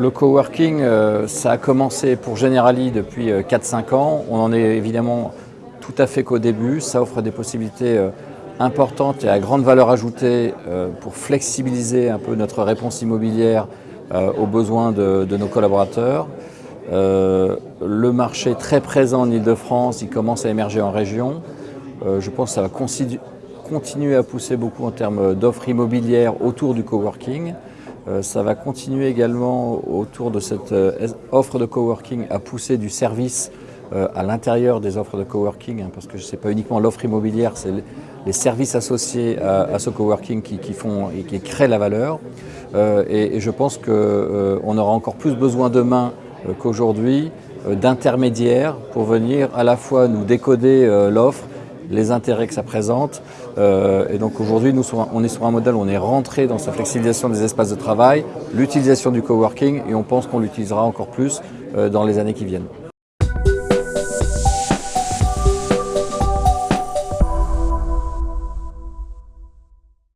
le coworking, ça a commencé pour Generali depuis 4-5 ans. On en est évidemment tout à fait qu'au début. Ça offre des possibilités importante et à grande valeur ajoutée euh, pour flexibiliser un peu notre réponse immobilière euh, aux besoins de, nos collaborateurs. Euh, le marché très présent en Ile-de-France, il commence à émerger en région. je pense que ça va continuer à pousser beaucoup en termes d'offres immobilières autour du coworking. Ça va continuer également autour de cette offre de coworking à pousser du service à l'intérieur des offres de coworking, hein, parce que ce n'est pas uniquement l'offre immobilière, c'est les services associés à, ce coworking qui, font et qui créent la valeur. Euh, et, je pense qu'on euh, aura encore plus besoin demain euh, qu'aujourd'hui d'intermédiaires pour venir à la fois nous décoder l'offre, les intérêts que ça présente. et donc aujourd'hui, nous on est sur un modèle où on est rentré dans sa flexibilisation des espaces de travail, l'utilisation du coworking et on pense qu'on l'utilisera encore plus dans les années qui viennent.